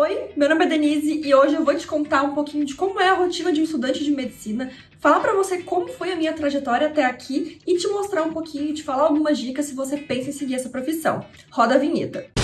Oi, meu nome é Denise e hoje eu vou te contar um pouquinho de como é a rotina de um estudante de medicina, falar pra você como foi a minha trajetória até aqui e te mostrar um pouquinho, te falar algumas dicas se você pensa em seguir essa profissão. Roda a vinheta.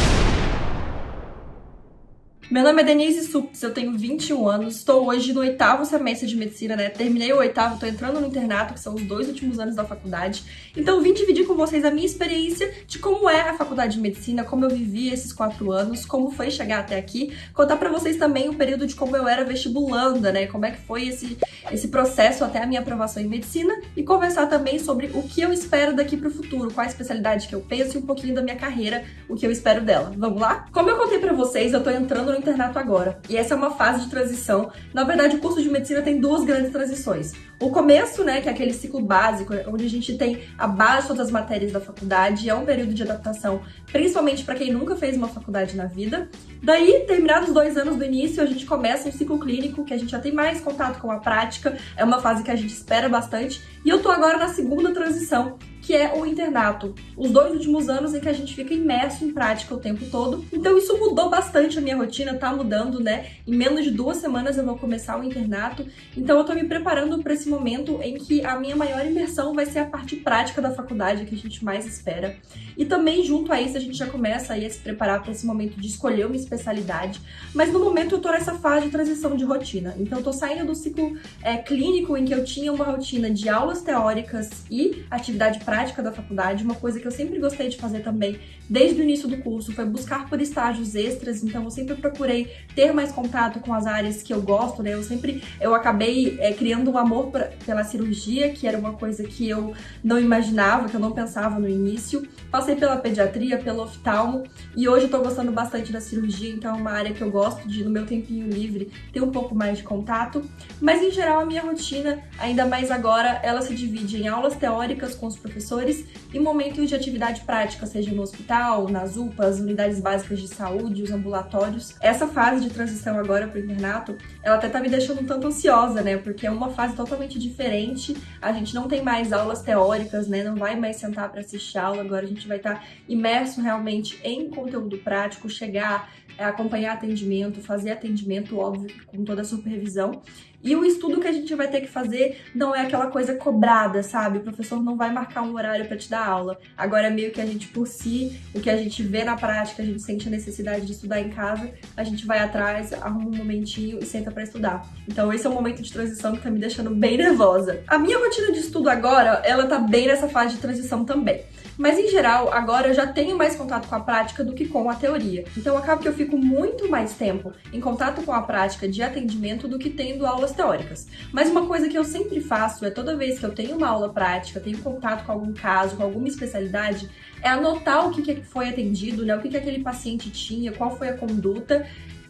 Meu nome é Denise Supes, eu tenho 21 anos, estou hoje no oitavo semestre de medicina, né? Terminei o oitavo, estou entrando no internato, que são os dois últimos anos da faculdade. Então vim dividir com vocês a minha experiência de como é a faculdade de medicina, como eu vivi esses quatro anos, como foi chegar até aqui. Contar para vocês também o período de como eu era vestibulanda, né? Como é que foi esse, esse processo até a minha aprovação em medicina e conversar também sobre o que eu espero daqui para o futuro, qual a especialidade que eu penso e um pouquinho da minha carreira, o que eu espero dela. Vamos lá? Como eu contei para vocês, eu tô entrando no internato agora. E essa é uma fase de transição. Na verdade, o curso de medicina tem duas grandes transições. O começo, né, que é aquele ciclo básico, onde a gente tem a base de todas as matérias da faculdade, é um período de adaptação, principalmente para quem nunca fez uma faculdade na vida. Daí, terminados dois anos do início, a gente começa um ciclo clínico, que a gente já tem mais contato com a prática, é uma fase que a gente espera bastante. E eu tô agora na segunda transição, que é o internato. Os dois últimos anos em que a gente fica imerso em prática o tempo todo. Então isso mudou bastante a minha rotina, tá mudando, né? Em menos de duas semanas eu vou começar o internato. Então eu tô me preparando para esse momento em que a minha maior imersão vai ser a parte prática da faculdade, que a gente mais espera. E também junto a isso a gente já começa aí a se preparar para esse momento de escolher uma especialidade. Mas no momento eu tô nessa fase de transição de rotina. Então eu tô saindo do ciclo é, clínico em que eu tinha uma rotina de aulas teóricas e atividade prática prática da faculdade, uma coisa que eu sempre gostei de fazer também, desde o início do curso, foi buscar por estágios extras, então eu sempre procurei ter mais contato com as áreas que eu gosto, né? Eu sempre, eu acabei é, criando um amor pra, pela cirurgia, que era uma coisa que eu não imaginava, que eu não pensava no início. Passei pela pediatria, pelo oftalmo, e hoje eu tô gostando bastante da cirurgia, então é uma área que eu gosto de, no meu tempinho livre, ter um pouco mais de contato. Mas, em geral, a minha rotina, ainda mais agora, ela se divide em aulas teóricas com os professores, professores e momentos de atividade prática, seja no hospital, nas UPAs, unidades básicas de saúde, os ambulatórios. Essa fase de transição agora para o internato, ela até tá me deixando um tanto ansiosa, né? Porque é uma fase totalmente diferente. A gente não tem mais aulas teóricas, né? Não vai mais sentar para assistir aula. Agora a gente vai estar tá imerso realmente em conteúdo prático, chegar, acompanhar atendimento, fazer atendimento, óbvio, com toda a supervisão. E o estudo que a gente vai ter que fazer não é aquela coisa cobrada, sabe? O professor não vai marcar um horário para te dar aula. Agora meio que a gente por si, o que a gente vê na prática, a gente sente a necessidade de estudar em casa, a gente vai atrás, arruma um momentinho e senta para estudar. Então esse é um momento de transição que tá me deixando bem nervosa. A minha rotina de estudo agora, ela tá bem nessa fase de transição também. Mas em geral, agora eu já tenho mais contato com a prática do que com a teoria. Então acaba que eu fico muito mais tempo em contato com a prática de atendimento do que tendo aulas teóricas. Mas uma coisa que eu sempre faço é toda vez que eu tenho uma aula prática, tenho contato com algum caso, com alguma especialidade, é anotar o que foi atendido, né? O que aquele paciente tinha, qual foi a conduta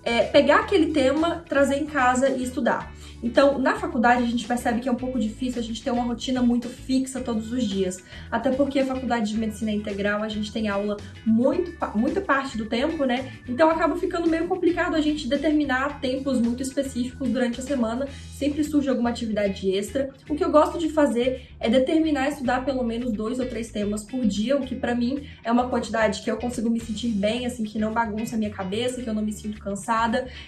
é, pegar aquele tema, trazer em casa e estudar. Então, na faculdade, a gente percebe que é um pouco difícil a gente ter uma rotina muito fixa todos os dias. Até porque a faculdade de medicina integral, a gente tem aula muito, muita parte do tempo, né? Então acaba ficando meio complicado a gente determinar tempos muito específicos durante a semana. Sempre surge alguma atividade extra. O que eu gosto de fazer é determinar estudar pelo menos dois ou três temas por dia, o que para mim é uma quantidade que eu consigo me sentir bem, assim, que não bagunça a minha cabeça, que eu não me sinto cansada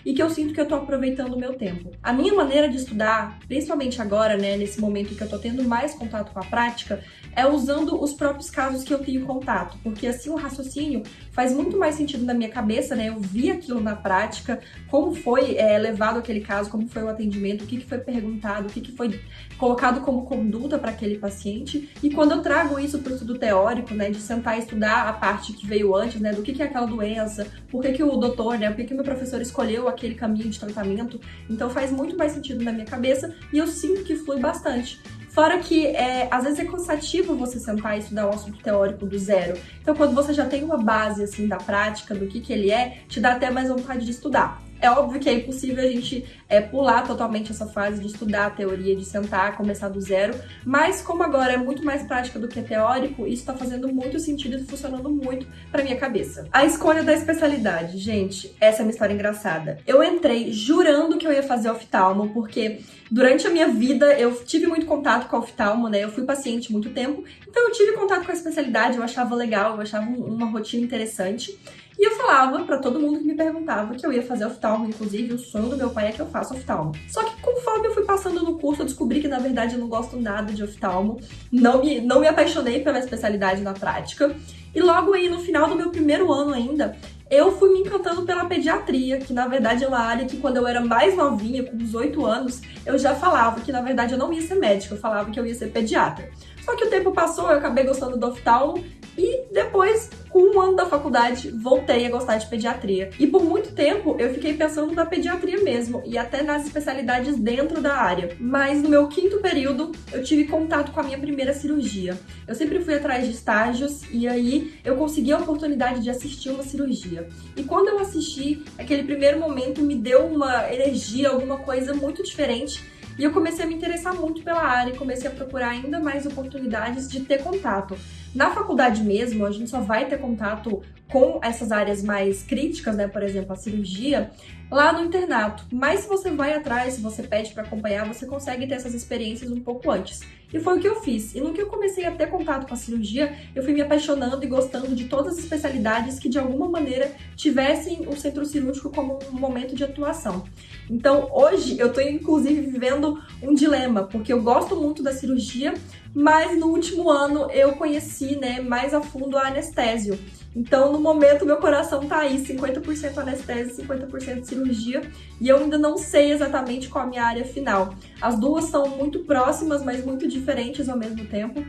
e que eu sinto que eu tô aproveitando o meu tempo. A minha maneira de estudar, principalmente agora, né, nesse momento que eu tô tendo mais contato com a prática, é usando os próprios casos que eu tenho contato, porque assim o raciocínio faz muito mais sentido na minha cabeça, né? Eu vi aquilo na prática, como foi é, levado aquele caso, como foi o atendimento, o que, que foi perguntado, o que, que foi colocado como conduta para aquele paciente. E quando eu trago isso para o estudo teórico, né, de sentar e estudar a parte que veio antes, né, do que, que é aquela doença, por que, que o doutor, né, por que, que o meu professor escolheu aquele caminho de tratamento, então faz muito mais sentido na minha cabeça e eu sinto que flui bastante. Fora que é, às vezes é cansativo você sentar e estudar um assunto teórico do zero. Então, quando você já tem uma base assim da prática, do que, que ele é, te dá até mais vontade de estudar. É óbvio que é impossível a gente é, pular totalmente essa fase de estudar a teoria, de sentar, começar do zero, mas como agora é muito mais prática do que teórico, isso está fazendo muito sentido e funcionando muito para minha cabeça. A escolha da especialidade, gente, essa é uma história engraçada. Eu entrei jurando que eu ia fazer oftalmo, porque durante a minha vida eu tive muito contato com a oftalmo, né? Eu fui paciente muito tempo, então eu tive contato com a especialidade, eu achava legal, eu achava uma rotina interessante. E eu falava para todo mundo que me perguntava que eu ia fazer oftalmo, inclusive o sonho do meu pai é que eu faça oftalmo. Só que conforme eu fui passando no curso, eu descobri que na verdade eu não gosto nada de oftalmo, não me, não me apaixonei pela especialidade na prática. E logo aí no final do meu primeiro ano ainda, eu fui me encantando pela pediatria, que na verdade é uma área que quando eu era mais novinha, com 18 anos, eu já falava que na verdade eu não ia ser médica, eu falava que eu ia ser pediatra. Só que o tempo passou, eu acabei gostando do oftalmo e depois, com um ano da faculdade, voltei a gostar de pediatria. E por muito tempo eu fiquei pensando na pediatria mesmo, e até nas especialidades dentro da área. Mas no meu quinto período, eu tive contato com a minha primeira cirurgia. Eu sempre fui atrás de estágios, e aí eu consegui a oportunidade de assistir uma cirurgia. E quando eu assisti, aquele primeiro momento me deu uma energia, alguma coisa muito diferente e eu comecei a me interessar muito pela área e comecei a procurar ainda mais oportunidades de ter contato. Na faculdade mesmo, a gente só vai ter contato com essas áreas mais críticas, né? Por exemplo, a cirurgia, lá no internato. Mas se você vai atrás, se você pede para acompanhar, você consegue ter essas experiências um pouco antes. E foi o que eu fiz. E no que eu comecei a ter contato com a cirurgia, eu fui me apaixonando e gostando de todas as especialidades que de alguma maneira tivessem o centro cirúrgico como um momento de atuação. Então, hoje eu tô inclusive vivendo um dilema, porque eu gosto muito da cirurgia, mas no último ano eu conheci, né, mais a fundo a anestésio. Então, no momento, meu coração tá aí, 50% anestesia, 50% cirurgia, e eu ainda não sei exatamente qual a minha área final. As duas são muito próximas, mas muito diferentes ao mesmo tempo.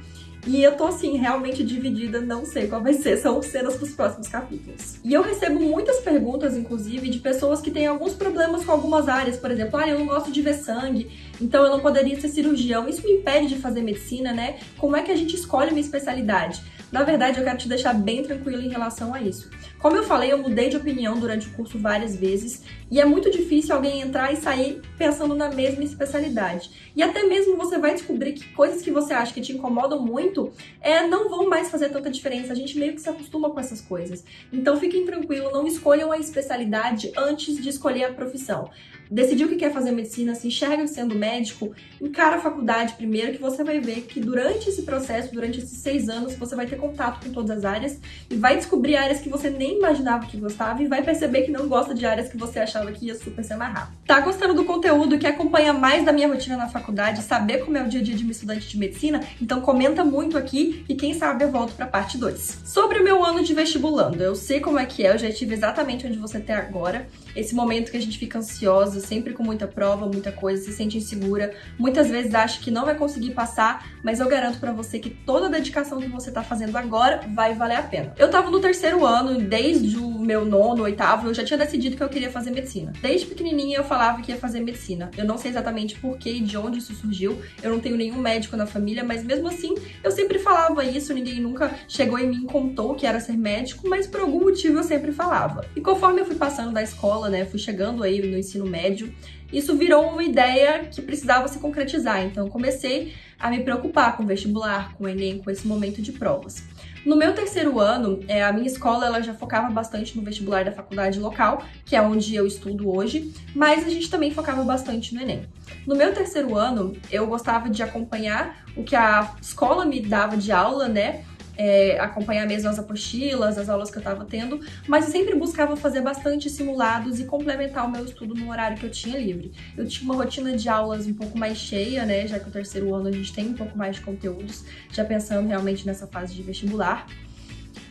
E eu tô assim, realmente dividida, não sei qual vai ser, são cenas pros próximos capítulos. E eu recebo muitas perguntas, inclusive, de pessoas que têm alguns problemas com algumas áreas, por exemplo, ah, eu não gosto de ver sangue, então eu não poderia ser cirurgião. Isso me impede de fazer medicina, né? Como é que a gente escolhe uma especialidade? Na verdade, eu quero te deixar bem tranquilo em relação a isso. Como eu falei, eu mudei de opinião durante o curso várias vezes e é muito difícil alguém entrar e sair pensando na mesma especialidade. E até mesmo você vai descobrir que coisas que você acha que te incomodam muito é, não vão mais fazer tanta diferença. A gente meio que se acostuma com essas coisas. Então fiquem tranquilos, não escolham a especialidade antes de escolher a profissão decidiu que quer fazer medicina, se enxerga sendo médico, encara a faculdade primeiro, que você vai ver que durante esse processo, durante esses seis anos, você vai ter contato com todas as áreas e vai descobrir áreas que você nem imaginava que gostava e vai perceber que não gosta de áreas que você achava que ia super se amarrar. Tá gostando do conteúdo que acompanha mais da minha rotina na faculdade, saber como é o dia a dia de uma estudante de medicina? Então comenta muito aqui e quem sabe eu volto pra parte 2. Sobre o meu ano de vestibulando, eu sei como é que é, eu já estive exatamente onde você tá agora, esse momento que a gente fica ansiosa, sempre com muita prova, muita coisa, se sente insegura, muitas vezes acha que não vai conseguir passar, mas eu garanto para você que toda a dedicação que você tá fazendo agora vai valer a pena. Eu tava no terceiro ano, desde o meu nono, oitavo, eu já tinha decidido que eu queria fazer medicina. Desde pequenininha eu falava que ia fazer medicina. Eu não sei exatamente por que e de onde isso surgiu, eu não tenho nenhum médico na família, mas mesmo assim eu sempre falava isso, ninguém nunca chegou em mim e contou que era ser médico, mas por algum motivo eu sempre falava. E conforme eu fui passando da escola, né, fui chegando aí no ensino médio, isso virou uma ideia que precisava se concretizar. Então, comecei a me preocupar com o vestibular, com o Enem, com esse momento de provas. No meu terceiro ano, é, a minha escola ela já focava bastante no vestibular da faculdade local, que é onde eu estudo hoje, mas a gente também focava bastante no Enem. No meu terceiro ano, eu gostava de acompanhar o que a escola me dava de aula, né? É, acompanhar mesmo as apostilas, as aulas que eu estava tendo, mas eu sempre buscava fazer bastante simulados e complementar o meu estudo no horário que eu tinha livre. Eu tinha uma rotina de aulas um pouco mais cheia, né, já que o terceiro ano a gente tem um pouco mais de conteúdos, já pensando realmente nessa fase de vestibular.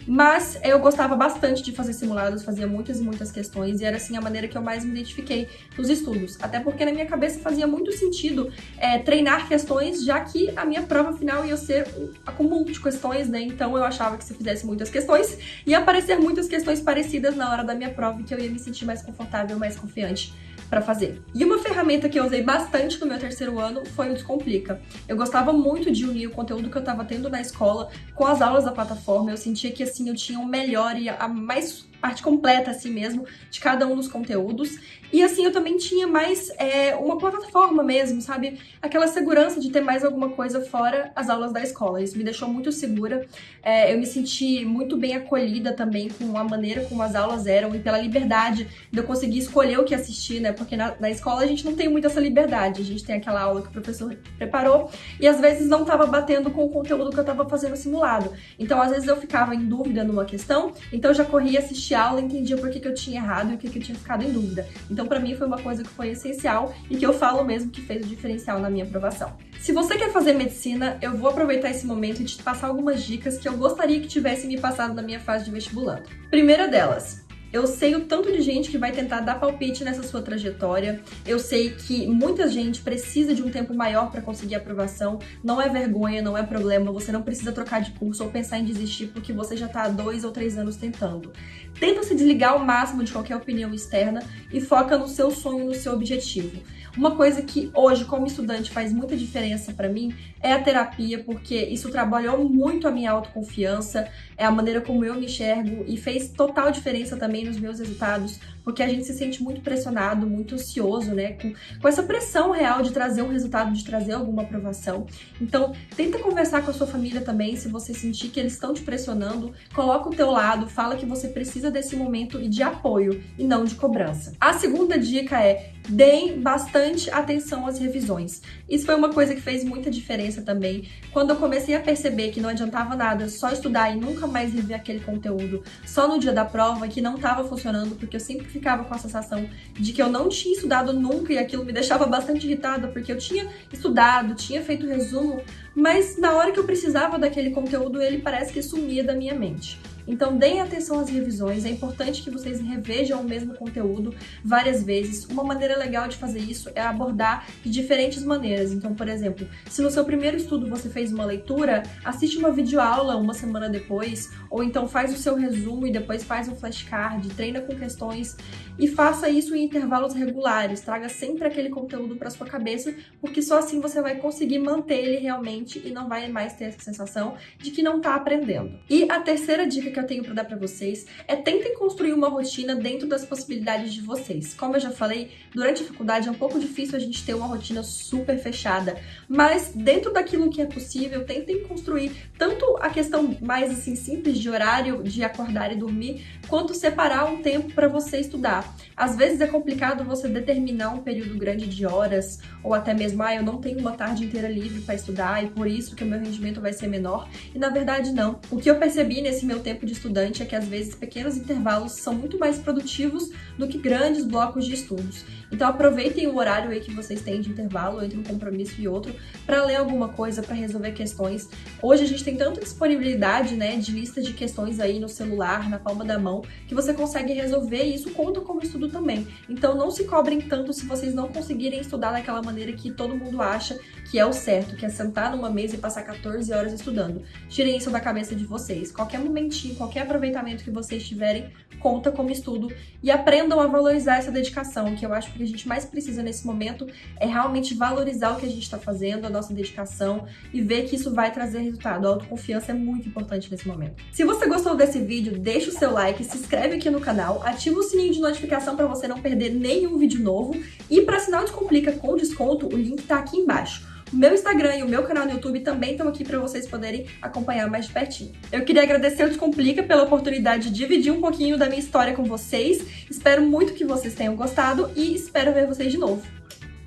Mas eu gostava bastante de fazer simulados, fazia muitas e muitas questões, e era assim a maneira que eu mais me identifiquei nos estudos. Até porque na minha cabeça fazia muito sentido é, treinar questões, já que a minha prova final ia ser um acúmulo de questões, né? Então eu achava que se eu fizesse muitas questões, ia aparecer muitas questões parecidas na hora da minha prova, e que eu ia me sentir mais confortável, mais confiante para fazer. E uma ferramenta que eu usei bastante no meu terceiro ano foi o Descomplica. Eu gostava muito de unir o conteúdo que eu estava tendo na escola com as aulas da plataforma. Eu sentia que assim eu tinha o melhor e a mais parte completa assim mesmo de cada um dos conteúdos. E assim eu também tinha mais é, uma plataforma mesmo, sabe? Aquela segurança de ter mais alguma coisa fora as aulas da escola. Isso me deixou muito segura. É, eu me senti muito bem acolhida também com a maneira como as aulas eram e pela liberdade de eu conseguir escolher o que assistir, né? Porque na, na escola a gente não tem muito essa liberdade. A gente tem aquela aula que o professor preparou e às vezes não estava batendo com o conteúdo que eu estava fazendo simulado. Então às vezes eu ficava em dúvida numa questão, então eu já corria assistir assistir a aula entendia por que, que eu tinha errado e o que, que eu tinha ficado em dúvida. Então, para mim, foi uma coisa que foi essencial e que eu falo mesmo que fez o diferencial na minha aprovação. Se você quer fazer medicina, eu vou aproveitar esse momento e te passar algumas dicas que eu gostaria que tivesse me passado na minha fase de vestibulando. Primeira delas, eu sei o tanto de gente que vai tentar dar palpite nessa sua trajetória. Eu sei que muita gente precisa de um tempo maior para conseguir aprovação. Não é vergonha, não é problema. Você não precisa trocar de curso ou pensar em desistir porque você já está há dois ou três anos tentando. Tenta se desligar ao máximo de qualquer opinião externa e foca no seu sonho, no seu objetivo. Uma coisa que hoje, como estudante, faz muita diferença para mim é a terapia, porque isso trabalhou muito a minha autoconfiança, é a maneira como eu me enxergo e fez total diferença também nos meus resultados, porque a gente se sente muito pressionado, muito ansioso, né? Com, com essa pressão real de trazer um resultado, de trazer alguma aprovação. Então, tenta conversar com a sua família também, se você sentir que eles estão te pressionando, coloca o teu lado, fala que você precisa desse momento e de apoio e não de cobrança. A segunda dica é deem bastante atenção às revisões. Isso foi uma coisa que fez muita diferença também. Quando eu comecei a perceber que não adiantava nada só estudar e nunca mais rever aquele conteúdo só no dia da prova, que não estava funcionando, porque eu sempre ficava com a sensação de que eu não tinha estudado nunca e aquilo me deixava bastante irritada, porque eu tinha estudado, tinha feito resumo, mas na hora que eu precisava daquele conteúdo, ele parece que sumia da minha mente. Então, deem atenção às revisões, é importante que vocês revejam o mesmo conteúdo várias vezes. Uma maneira legal de fazer isso é abordar de diferentes maneiras. Então, por exemplo, se no seu primeiro estudo você fez uma leitura, assiste uma videoaula uma semana depois, ou então faz o seu resumo e depois faz um flashcard, treina com questões e faça isso em intervalos regulares. Traga sempre aquele conteúdo para sua cabeça, porque só assim você vai conseguir manter ele realmente e não vai mais ter essa sensação de que não está aprendendo. E a terceira dica que que eu tenho para dar para vocês é tentem construir uma rotina dentro das possibilidades de vocês. Como eu já falei, durante a faculdade é um pouco difícil a gente ter uma rotina super fechada, mas dentro daquilo que é possível, tentem construir tanto a questão mais assim simples de horário de acordar e dormir, quanto separar um tempo para você estudar. Às vezes é complicado você determinar um período grande de horas ou até mesmo, ah, eu não tenho uma tarde inteira livre para estudar e por isso que o meu rendimento vai ser menor. E na verdade não. O que eu percebi nesse meu tempo de estudante é que às vezes pequenos intervalos são muito mais produtivos do que grandes blocos de estudos. Então aproveitem o horário aí que vocês têm de intervalo entre um compromisso e outro para ler alguma coisa, para resolver questões. Hoje a gente tem tanta disponibilidade, né, de lista de questões aí no celular, na palma da mão, que você consegue resolver e isso conta como estudo também. Então não se cobrem tanto se vocês não conseguirem estudar daquela maneira que todo mundo acha que é o certo, que é sentar numa mesa e passar 14 horas estudando. Tirem isso da cabeça de vocês. Qualquer momentinho, qualquer aproveitamento que vocês tiverem, conta como estudo e aprendam a valorizar essa dedicação, que eu acho que a gente mais precisa nesse momento é realmente valorizar o que a gente está fazendo, a nossa dedicação e ver que isso vai trazer resultado. A autoconfiança é muito importante nesse momento. Se você gostou desse vídeo, deixa o seu like, se inscreve aqui no canal, ativa o sininho de notificação para você não perder nenhum vídeo novo e para assinar o Descomplica com desconto, o link está aqui embaixo. O meu Instagram e o meu canal no YouTube também estão aqui para vocês poderem acompanhar mais de pertinho. Eu queria agradecer ao Descomplica pela oportunidade de dividir um pouquinho da minha história com vocês. Espero muito que vocês tenham gostado e espero ver vocês de novo.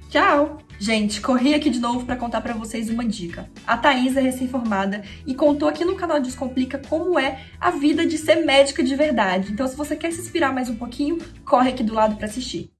Tchau! Gente, corri aqui de novo para contar para vocês uma dica. A Thaís é recém-formada e contou aqui no canal Descomplica como é a vida de ser médica de verdade. Então, se você quer se inspirar mais um pouquinho, corre aqui do lado para assistir.